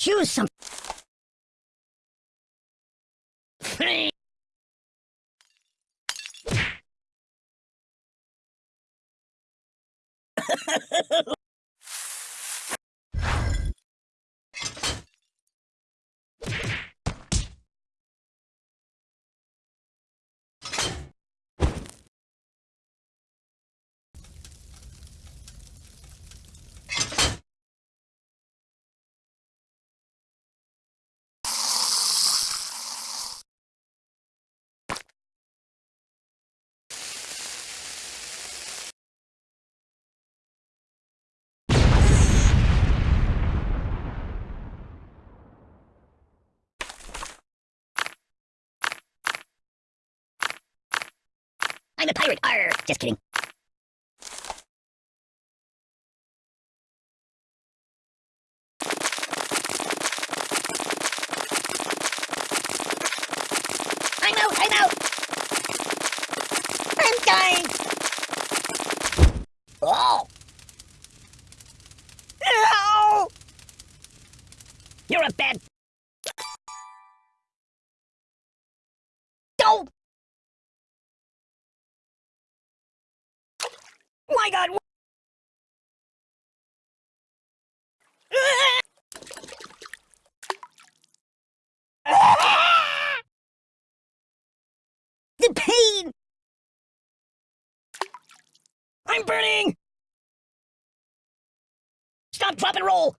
Choose some. I'm a pirate. Arr! Just kidding. I'm out! I'm out! I'm dying! Oh! Ow! You're a bad... Oh! My god! The pain! I'm burning! Stop, drop, and roll!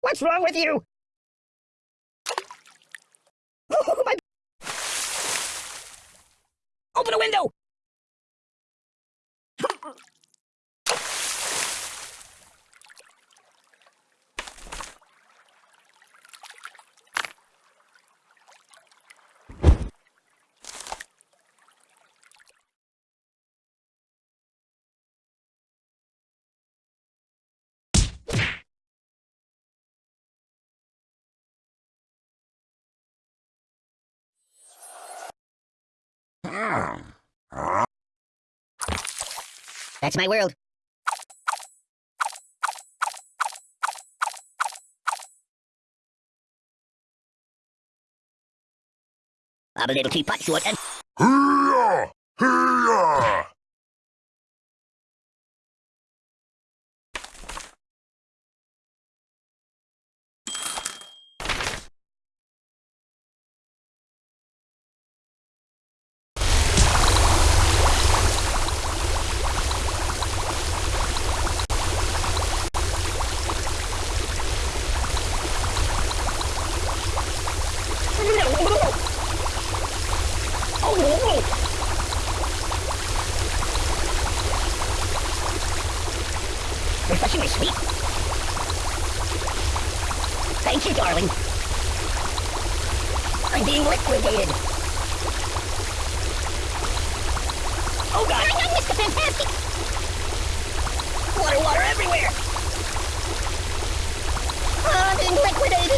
What's wrong with you? Oh, my... Open a window! Ah! That's my world. I'm a little teapot short and... Hee-yah! Refreshingly sweet. Thank you, darling. I'm being liquidated. Oh god! I know, Mr. Fantastic! Water, water everywhere! Ah, I'm being liquidated!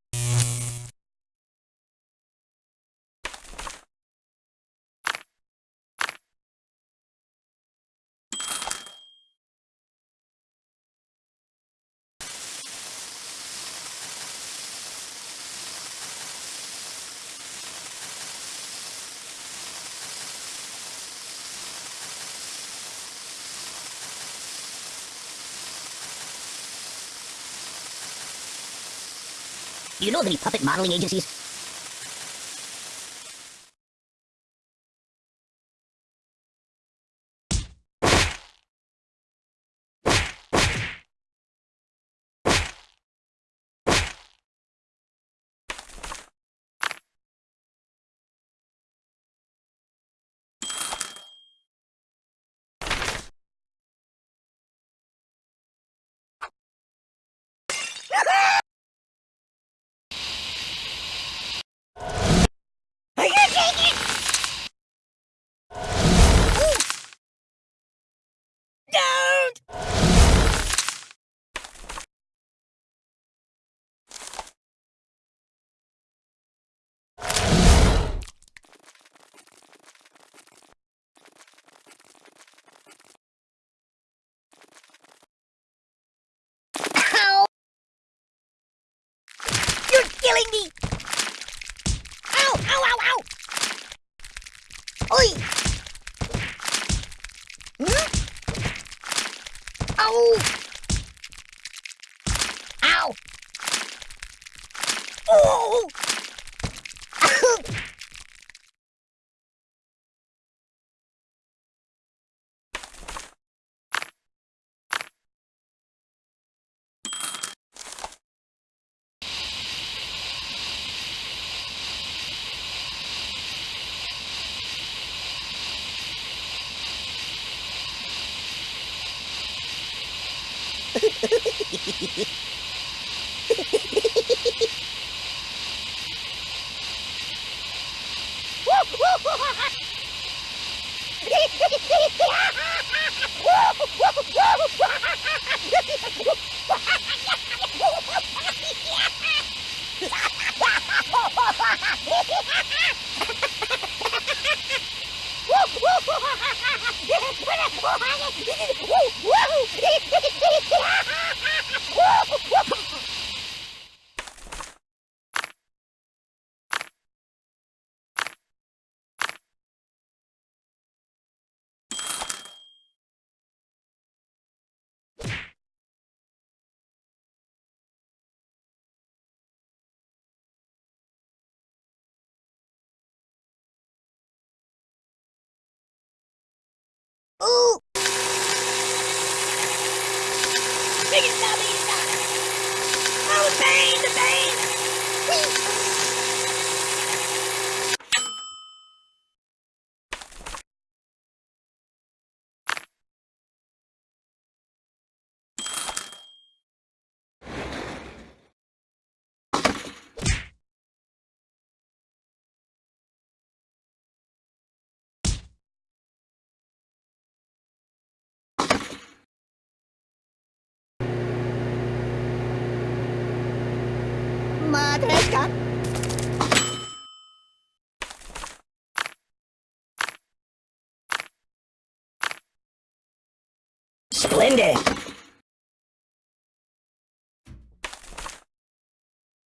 you know of any puppet modeling agencies? Ow! Woo! Ooh! Big it down, big! Oh, pain, the pain! Whee! Splendid!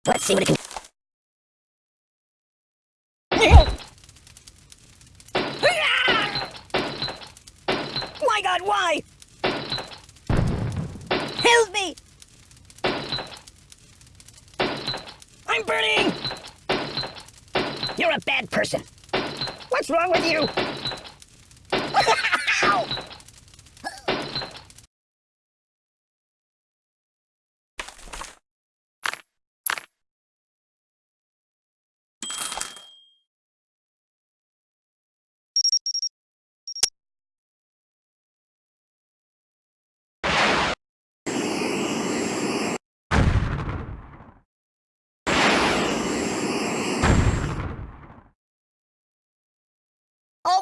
Let's see what it can My Burning! You're a bad person. What's wrong with you?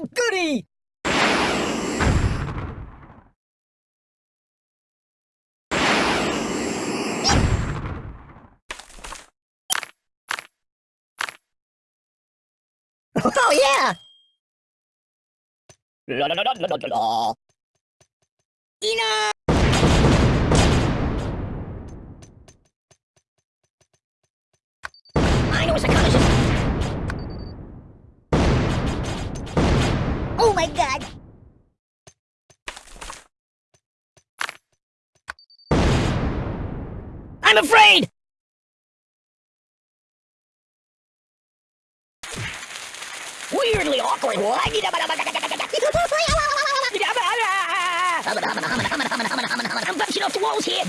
Oh, goody! Oh, yeah! La la la la la la la. Enough! I know a psychologist. Oh my god! I'm afraid! Weirdly awkward. I'm bouncing off the walls here.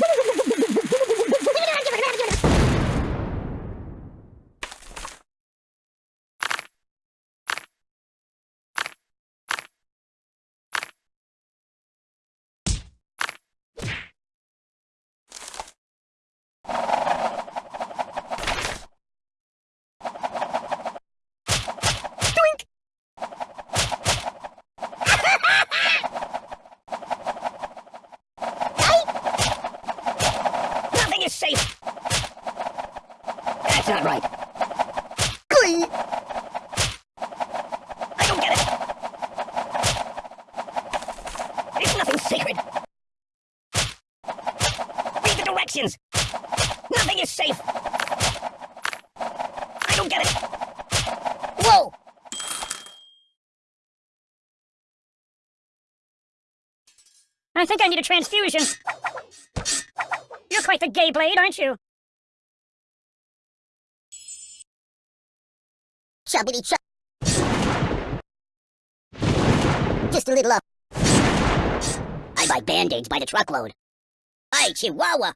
That's not right. Glee! I don't get it. It's nothing sacred. Read the directions. Nothing is safe. I don't get it. Whoa! I think I need a transfusion. You're quite the gay blade, aren't you? Chubbity chub. Just a little up. I buy band-aids by the truckload. Hey, Chihuahua!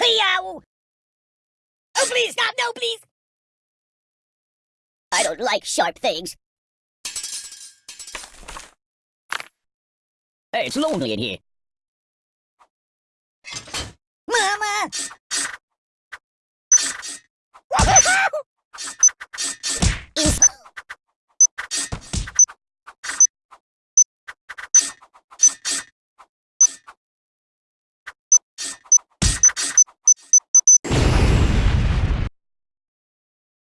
Cleo! Oh, please, stop! No, please! I don't like sharp things. Hey, it's lonely in here. Mama!